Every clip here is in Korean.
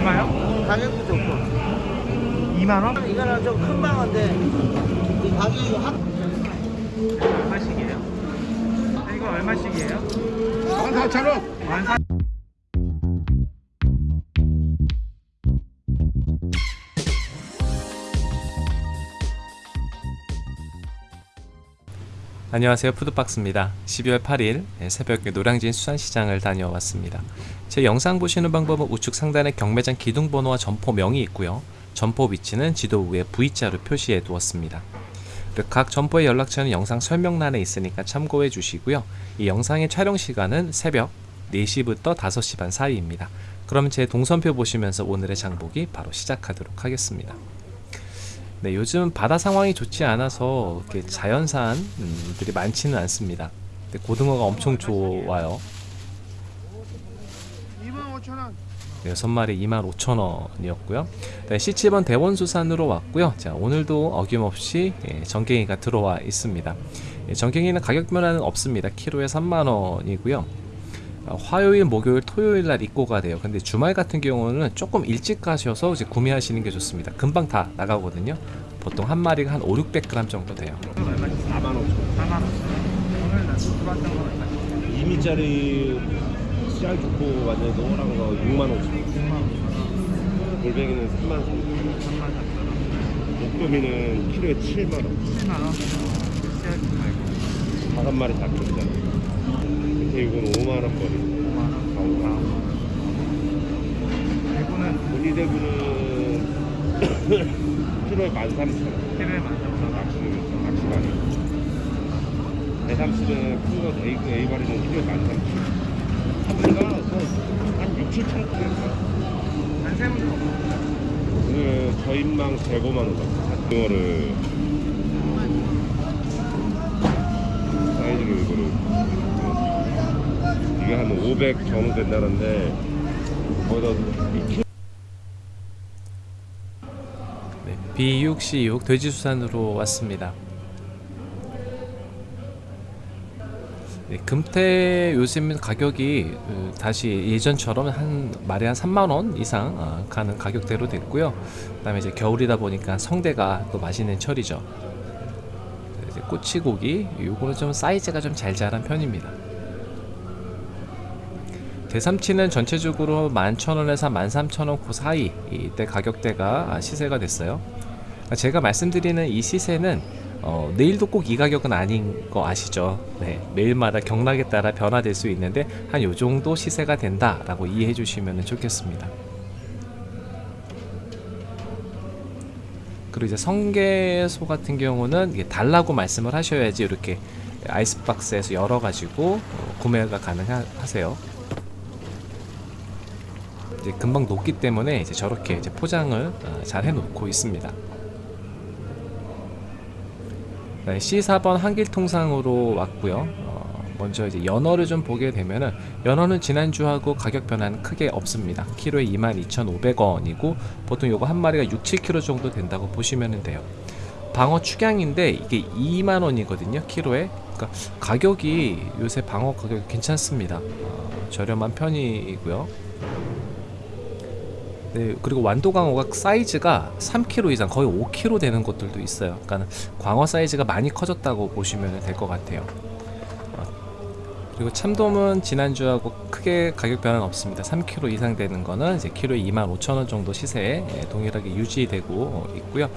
얼마요? 가격도 좋고 2만원? 이거는 좀 큰 방어인데 이 가격이 확 얼마씩이에요? 아, 이거 얼마씩이에요? 14,000원. 만사 안녕하세요. 푸드박스입니다. 12월 8일 새벽에 노량진 수산시장을 다녀왔습니다. 제 영상 보시는 방법은 우측 상단에 경매장 기둥번호와 점포명이 있고요. 점포 위치는 지도 위에 V자로 표시해 두었습니다. 각 점포의 연락처는 영상 설명란에 있으니까 참고해 주시고요. 이 영상의 촬영 시간은 새벽 4시부터 5시 반 사이입니다. 그럼 제 동선표 보시면서 오늘의 장보기 바로 시작하도록 하겠습니다 네, 요즘 바다 상황이 좋지 않아서 이렇게 자연산들이 많지는 않습니다. 근데 고등어가 엄청 좋아요. 25,000원. 네, 6마리 25,000원이었고요. 네, C7번 대원수산으로 왔고요. 자, 오늘도 어김없이 예, 전갱이가 들어와 있습니다. 예, 전갱이는 가격 변화는 없습니다. 키로에 3만원이고요. 어, 화요일, 목요일, 토요일 날 입고가 돼요. 근데 주말 같은 경우는 조금 일찍 가셔서 이제 구매하시는 게 좋습니다. 금방 다 나가거든요. 보통 한 마리가 한 5, 600g 정도 돼요. 이거 얼마씩 4만 5천 4만원 오늘 나 들어왔던 건 얼마씩? 2미짜리 씨알 좋고 완전 노란 거 6만 5천 6만원 골뱅이는 3만 3천 3만 4천원 목도미는 키로에 7만 원 7만 원 씨앗 말고 다섯 마리 다 크잖아 근데 이건 5만 원 거리. 5만원 가오가 대구는 우리 대구는 키로에 13,000원. 키로에 13,000원. 낚시는 낚시가니 대삼실은 큰거 A, A발이는 키로에 13,000원. 사부리가 한 6, 7천 원한 세분 더 오늘 저인망 재고만 오다 이거를 사이즈를 이거를 이게 한 500 정도 된다는데 거기다 2kg 네, B6C6 돼지수산으로 왔습니다. 네, 금태 요즘 가격이 어, 다시 예전처럼 한 마리 한 3만원 이상 어, 가는 가격대로 됐고요. 그 다음에 이제 겨울이다 보니까 성대가 또 맛있는 철이죠. 네, 꼬치고기, 요거는 좀 사이즈가 좀 잘 자란 편입니다. 대삼치는 전체적으로 11,000원에서 13,000원 그 사이 이때 가격대가 시세가 됐어요. 제가 말씀드리는 이 시세는 어, 내일도 꼭 이 가격은 아닌 거 아시죠? 네, 매일마다 경락에 따라 변화될 수 있는데 한 요 정도 시세가 된다 라고 이해해 주시면 좋겠습니다. 그리고 이제 성게소 같은 경우는 달라고 말씀을 하셔야지 이렇게 아이스박스에서 열어가지고 어, 구매가 가능하세요. 이제 금방 녹기 때문에 이제 저렇게 이제 포장을 어, 잘 해놓고 있습니다. 네, C4번 한길통상으로 왔고요. 어, 먼저 이제 연어를 좀 보게 되면은 연어는 지난주하고 가격 변화는 크게 없습니다. 키로에 22,500원이고 보통 요거 한 마리가 6, 7kg 정도 된다고 보시면 돼요. 방어 축양인데 이게 2만 원이거든요. 키로에. 그러니까 가격이 요새 방어 가격이 괜찮습니다. 어, 저렴한 편이고요. 네, 그리고 완도광어가 사이즈가 3kg 이상 거의 5kg 되는 것들도 있어요. 그러니까 광어 사이즈가 많이 커졌다고 보시면 될 것 같아요. 어, 그리고 참돔은 지난주하고 크게 가격 변화는 없습니다. 3kg 이상 되는 거는 이제 키로에 25,000원 정도 시세에 예, 동일하게 유지되고 있고요.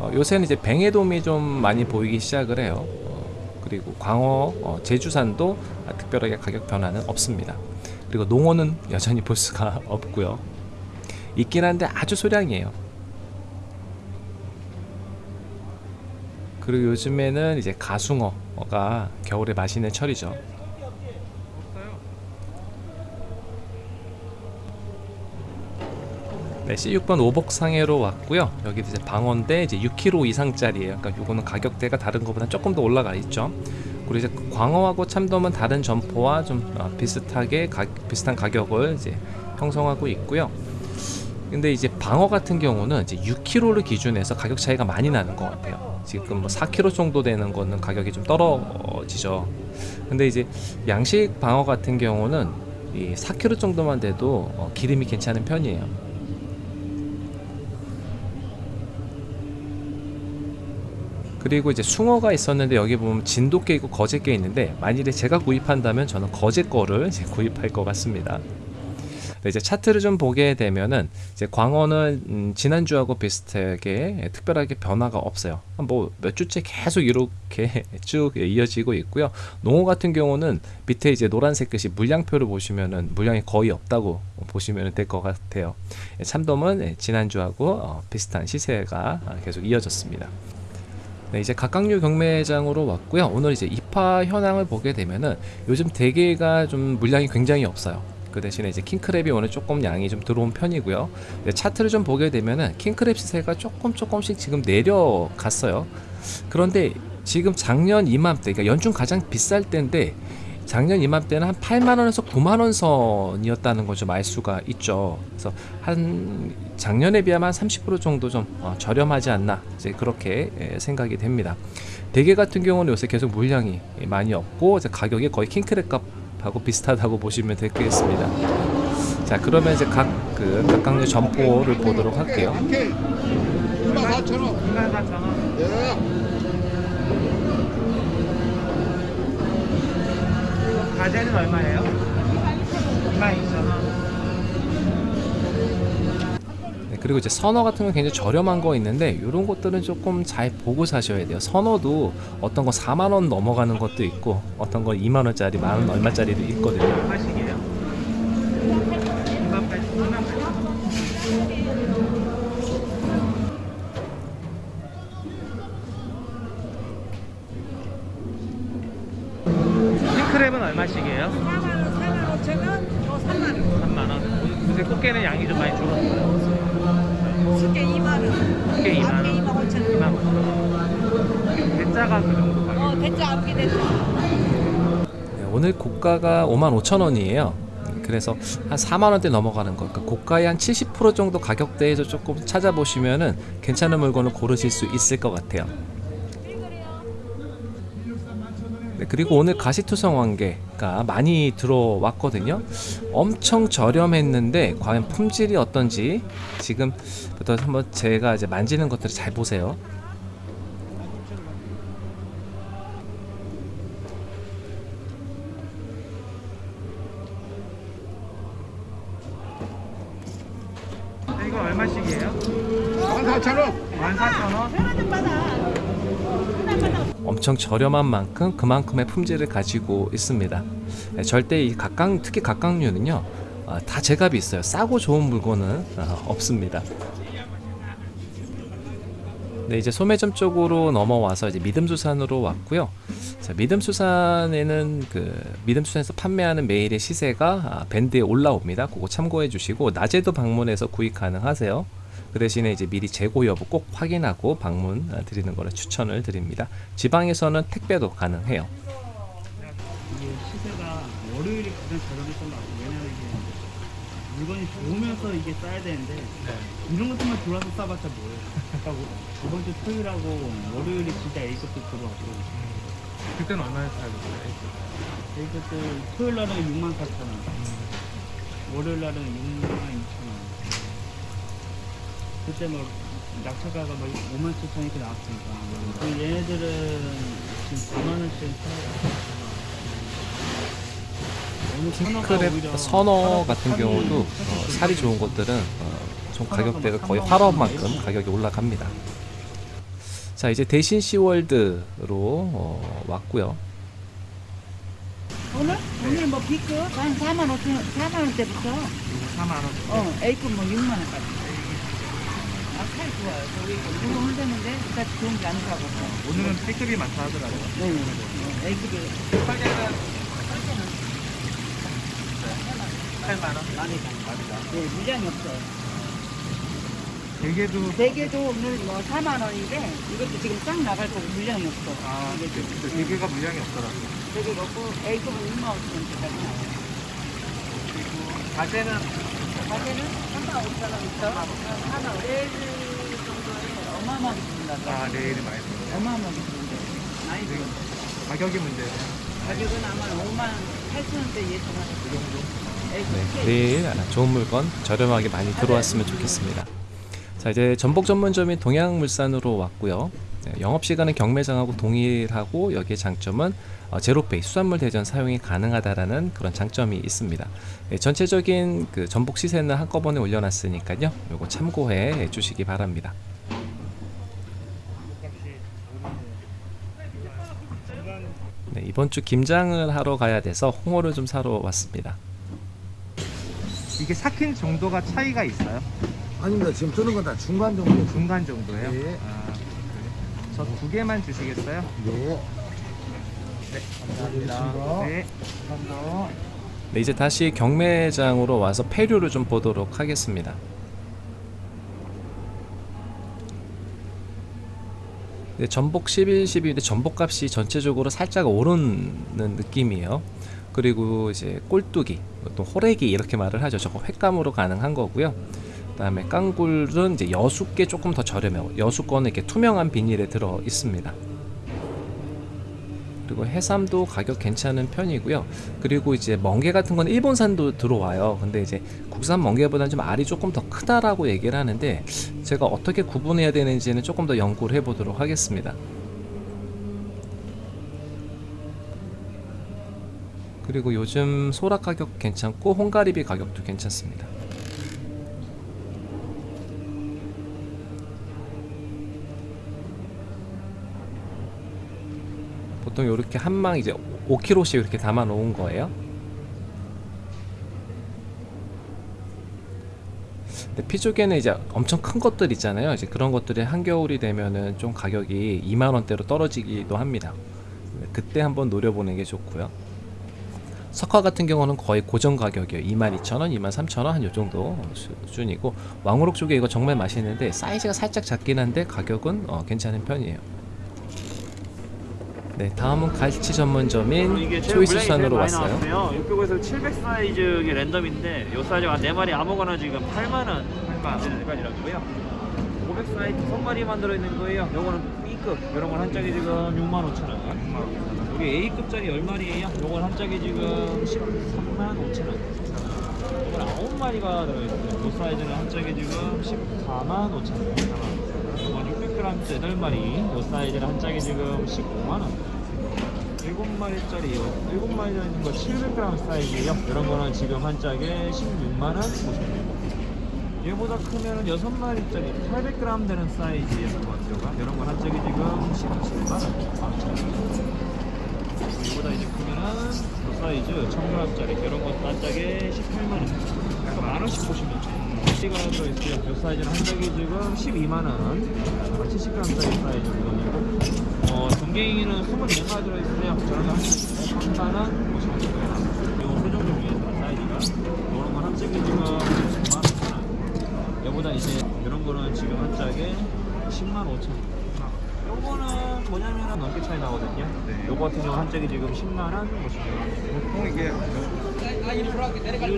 어, 요새는 이제 뱅에돔이 좀 많이 보이기 시작을 해요. 어, 그리고 광어, 어, 제주산도 특별하게 가격 변화는 없습니다. 그리고 농어는 여전히 볼 수가 없고요. 있긴 한데 아주 소량이에요. 그리고 요즘에는 이제 가숭어가 겨울에 맛있는 철이죠. 네, C6번 오복상해로 왔고요. 여기 이제 방어인데 이제 6kg 이상짜리예요. 그러니까 요거는 가격대가 다른 것보다 조금 더 올라가 있죠. 그리고 이제 광어하고 참돔은 다른 점포와 좀 어, 비슷하게 가, 비슷한 가격을 이제 형성하고 있고요. 근데 이제 방어 같은 경우는 이제 6kg를 기준해서 가격 차이가 많이 나는 것 같아요. 지금 뭐 4kg 정도 되는 거는 가격이 좀 떨어지죠. 근데 이제 양식 방어 같은 경우는 이 4kg 정도만 돼도 어, 기름이 괜찮은 편이에요. 그리고 이제 숭어가 있었는데 여기 보면 진돗개 있고 거제개 있는데 만일에 제가 구입한다면 저는 거제 거를 구입할 것 같습니다. 네, 이제 차트를 좀 보게 되면은 이제 광어는 음, 지난주하고 비슷하게 특별하게 변화가 없어요. 뭐 몇 주째 계속 이렇게 쭉 이어지고 있고요. 농어 같은 경우는 밑에 이제 노란색 글씨 물량표를 보시면은 물량이 거의 없다고 보시면 될 것 같아요. 예, 참돔은 예, 지난주하고 어, 비슷한 시세가 아, 계속 이어졌습니다. 네, 이제 각각류 경매장으로 왔고요. 오늘 이제 입하 현황을 보게 되면은 요즘 대게가 좀 물량이 굉장히 없어요. 그 대신에 이제 킹크랩이 오늘 조금 양이 좀 들어온 편이고요. 네, 차트를 좀 보게 되면은 킹크랩 시세가 조금 조금씩 지금 내려갔어요. 그런데 지금 작년 이맘때, 그러니까 연중 가장 비쌀 때인데 작년 이맘때는 한 8만 원에서 9만 원 선이었다는 걸 좀 알 수가 있죠. 그래서 한 작년에 비하면 한30% 정도 좀 어, 저렴하지 않나 이제 그렇게 예, 생각이 됩니다. 대게 같은 경우는 요새 계속 물량이 많이 없고 가격이 거의 킹크랩 값 하고 비슷하다고 보시면 되겠습니다. 자 그러면 이제 각그 각각의 점포를 보도록 할게요. 이렇게 24,000원. 24,000원. 예. 가재는 얼마예요? 22,000원. 그리고 이제 선어 같은 건 굉장히 저렴한 거 있는데 이런 것들은 조금 잘 보고 사셔야 돼요. 선어도 어떤 거 4만 원 넘어가는 것도 있고 어떤 거 2만 원짜리, 만원 얼마짜리도 있거든요. 대짜가 그 정도 가격. 어, 대짜 앞게 대짜. 네, 오늘 고가가 5만 5천 원이에요. 그래서 한 4만 원대 넘어가는 거. 그러니까 고가의 한 70% 정도 가격대에서 조금 찾아보시면은 괜찮은 물건을 고르실 수 있을 것 같아요. 네, 그리고 오늘 가시투성 왕개가 많이 들어왔거든요. 엄청 저렴했는데 과연 품질이 어떤지 지금부터 한번 제가 이제 만지는 것들을 잘 보세요. 얼마씩이에요? 14,000원. 14,000원? 엄청 저렴한 만큼 그만큼의 품질을 가지고 있습니다. 네, 절대 이 각각 특히 각각류는요 아, 다 제값이 있어요. 싸고 좋은 물건은 아, 없습니다. 네 이제 소매점 쪽으로 넘어와서 이제 믿음수산으로 왔고요. 자 믿음수산에는 그 믿음수산에서 판매하는 메일의 시세가 아, 밴드에 올라옵니다. 그거 참고해 주시고 낮에도 방문해서 구입 가능하세요. 그 대신에 이제 미리 재고 여부 꼭 확인하고 방문 아, 드리는 거를 추천을 드립니다. 지방에서는 택배도 가능해요. 이게 시세가 월요일이 가장 저렴했던 것 같아요. 왜냐면 이게 물건이 좋으면서 이게 싸야 되는데 이런 것들만 들어와서 싸봤자 뭐예요. 그러니까 저번 주 토요일하고 월요일이 진짜 A급도 들어왔고 그때는 얼마에 사야 되나요? A급도 토요일 날은 6만 4천 원, 월요일 날은 6만 2천 원. 그때 뭐 낙차가가 뭐 5만 7천 이렇게 나왔으니까 그 얘네들은 지금 4만 원씩 사요. 킹크랩 선어 같은 경우도 어, 살이 좋은 것들은 어, 좀 가격대가 거의 활어만큼 가격이 올라갑니다. 자 이제 대신 시월드로 어, 왔고요. 오늘? 오늘 뭐 B급 한 4만 5천 원, 4만 원대부터 4만 원. 어, A급 뭐 6만 원까지. 아, 살 좋아요. 저기 이거 혼자는데 그다지 좋은 게 아니라고. 오늘은 B급이 많다 하더라고요. 네, 네. A급이 8만 원. 많이 가. 네, 물량이 없어요. 대게도 대게도 오늘 뭐 4만 원인데 이것도 지금 싹 나갈 거고 물량이 없어. 아, 이게 근데 대게가 물량이 없더라고요. 대게가 없고 A급은 6만 5천 원짜리 나와요. 가재는 가게는 3만 5천 원부터 한 4만 내일 정도에 어마어마하게 준다. 아, 내일이 많이 들어요. 어마어마하게 준대. 많이 들어. 가격이 문제예요. 가격은 아마 5만 8천 원대 예상하는 그 정도. 네, 내일 아, 좋은 물건 저렴하게 많이 들어왔으면 좋겠습니다. 자 이제 전복 전문점인 동양물산으로 왔고요. 네, 영업시간은 경매장하고 동일하고 여기에 장점은 어, 제로페이 수산물 대전 사용이 가능하다라는 그런 장점이 있습니다. 네, 전체적인 그 전복 시세는 한꺼번에 올려놨으니까요. 요거 참고해 주시기 바랍니다. 네, 이번 주 김장을 하러 가야 돼서 홍어를 좀 사러 왔습니다. 이게 삭힌 정도가 차이가 있어요? 아닙니다. 지금 뜨는 건 다 중간 정도. 중간 정도예요? 네. 아, 저두 개만 주시겠어요? 네. 감사합니다. 네. 네, 이제 다시 경매장으로 와서 폐류를 좀 보도록 하겠습니다. 네, 전복 11, 12인데 전복값이 전체적으로 살짝 오르는 느낌이에요. 그리고 이제 꼴뚜기, 또 호래기 이렇게 말을 하죠. 저거 횟감으로 가능한 거고요. 그다음에 깡굴은 이제 여수께 조금 더 저렴해요. 여수 거는 이렇게 투명한 비닐에 들어 있습니다. 그리고 해삼도 가격 괜찮은 편이고요. 그리고 이제 멍게 같은 건 일본산도 들어와요. 근데 이제 국산 멍게보다는 좀 알이 조금 더 크다라고 얘기를 하는데 제가 어떻게 구분해야 되는지는 조금 더 연구를 해보도록 하겠습니다. 그리고 요즘 소라 가격 괜찮고 홍가리비 가격도 괜찮습니다. 보통 이렇게 한 망 이제 5kg씩 이렇게 담아 놓은 거예요. 근데 피조개는 이제 엄청 큰 것들 있잖아요. 이제 그런 것들이 한겨울이 되면은 좀 가격이 2만 원대로 떨어지기도 합니다. 그때 한번 노려보는 게 좋고요. 석화 같은 경우는 거의 고정 가격이에요. 22,000원, 23,000원 한 요 정도 수준이고 왕우럭 쪽에 이거 정말 맛있는데 사이즈가 살짝 작긴 한데 가격은 어, 괜찮은 편이에요. 네, 다음은 갈치 전문점인 초이스산으로 왔어요. 나왔어요. 이쪽에서 700 사이즈 게 랜덤인데 이 사이즈가 4마리 아무거나 지금 8만 원 8만 원까지라고요. 500 사이즈 선마리만 들어 있는 거예요. 요거는 B급. 이런 건 한 짝에 지금 6만 5천 원. 여기 A급짜리 10마리에요. 요건 한 짝에 지금 13만 5천 원. 이건 9마리가 들어 있어요. 이 사이즈는 한 짝에 지금 14만 5천 원 이건 600g짜리 8마리 이 사이즈는 한 짝에 지금 15만 원. 7마리짜리 7마리 들어있는 거 700g 사이즈예요. 이런 거는 지금 한 짝에 16만원 보시면 됩니다. 얘보다 크면은 6마리짜리 800g 되는 사이즈의 토막이 이런 건한 짝에 지금 17만원. 이보다 이제 크면은 그 사이즈 1000g짜리 이런 것도 한 짝에 18만원. 그러니까 만원씩 보시면 돼요 씨가 들어있어요 이 사이즈는 한 짝에 지금 12만원. 70g짜리 사이즈 물건이고. 어, 동갱이는 24마리 들어있어요 저런 거한 짝에 3만원? 보시면 되고요 요 세종류 위에 사이즈가? 이런 건 한 짝에 지금 10만원 얘보다 이제 이런 거는 지금 한 짝에 10만 5천. 원. 요거는 뭐냐면은 넘게 차이 나거든요. 요거 같은 경우 한 짝에 지금 10만 원 보시면 보통 이게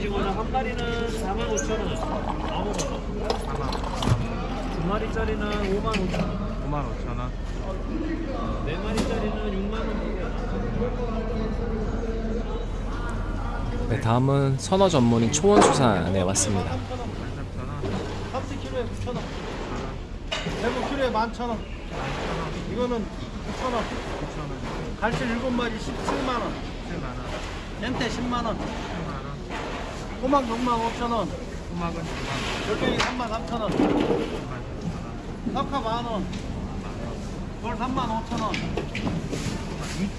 지금 한 마리는 4만 5천 원. 아무거나. 4만 두 마리짜리는 5만 5천 원. 5만 5천 원. 네 마리짜리는 6만 원. 네, 다음은 선어 전문인 초원수산에 왔습니다. 30 kg에 9,000원. 대구 kg에 11,000원. 이거는 9,000원. 갈치 7마리 17만 원. 7만 원. 렌테 10만 원. 10만 원. 호막 6만 5천 원. 토막은 2만 열병이 3만 3천 원. 2만 석화 만 원. 돌 3만 5천 원.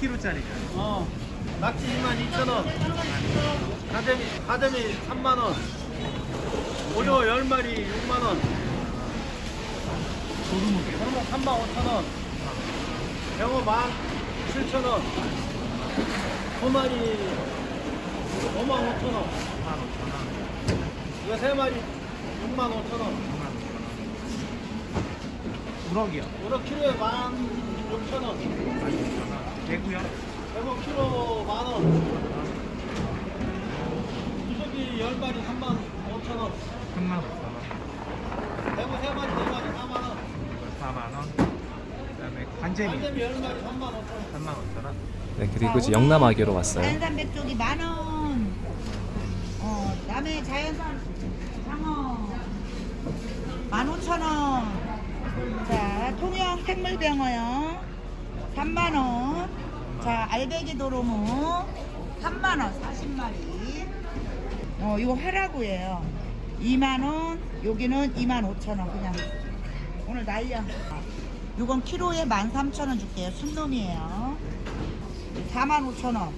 2kg짜리죠. 어. 낙지 2만 2천 원. 가재미 가재미 3만 원. 오징어 10마리 6만 원. 도루묵이 도루묵 3만 5천 원. 병어 1만 7천 원. 소마리 5만 5천 원. 5만 5천 원. 이거 세 마리 6만 5천 원. 6만 5천 원. 우럭이요. 우럭 키로에 1만 6천 원. 16,000원. 대구요. 대구 키로 만 원. 수석이 10마리 3만 5천 원. 3만 5천 원. 대구 3마리 4마리 4만 원. 이거 4만 원. 그 다음에 관제비 완전히 10마리 3만 5천 원. 3만 5천 원. 네, 그리고 이제 영남아기로 왔어요. 자연산 백조기 만 원. 어, 남해 자연산 상어 만 오천 원. 자, 통영 생물병어요. 3만원. 자, 알배기 도로무. 3만원, 40마리. 어, 이거 화라구예요. 2만원. 여기는 2만 5천원. 그냥. 오늘 날려. 이건 키로에 13,000원 줄게요. 순놈이에요. 4만 5천원.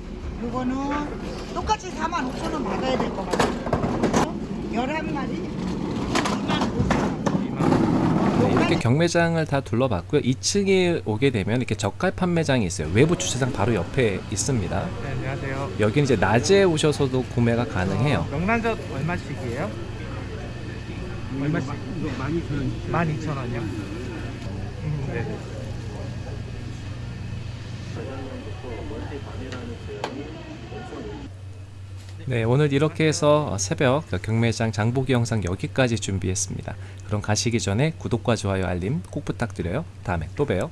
요거는 똑같이 4만 5천원 받아야 될 것 같아요. 11마리 2만 5천원. 네, 이렇게 경매장을 다 둘러봤고요. 2층에 오게 되면 이렇게 저가 판매장이 있어요. 외부 주차장 바로 옆에 있습니다. 네, 안녕하세요. 여기는 이제 낮에 오셔서도 구매가 가능해요. 명란젓 얼마씩이에요? 얼마씩? 이거 많이 저는 12,000원이요. 음, 네네. 네, 오늘 이렇게 해서 새벽 경매장 장보기 영상 여기까지 준비했습니다. 그럼 가시기 전에 구독과 좋아요, 알림 꼭 부탁드려요. 다음에 또 봬요.